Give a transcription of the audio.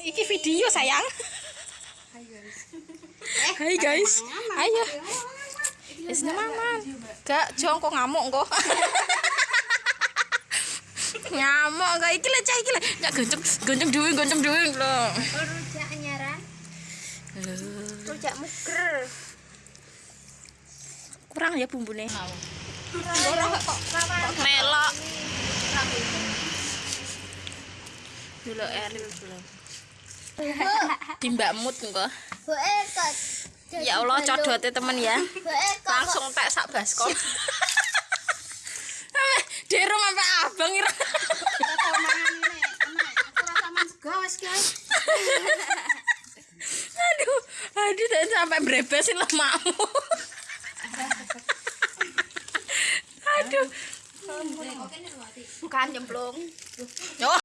Iki video sayang. Hai guys. Ayo. Wis nyaman. Gak jongko ngamuk kok. ngamuk gak iki lek cah iki lek. Nyak gonceng gonceng duwe gonceng duwe lho. Rujak nyaran. Rujak muger. Kurang ya bumbune. Kok Melok. Dulu Eril dulu. Timbak mood engko. Ya Allah codote temen ya. Langsung tak sak baskon. Dero sampai abang ira. Aduh, aduh tak sampai brebesin lemakmu. aduh. Bukan nyemplung. Oh,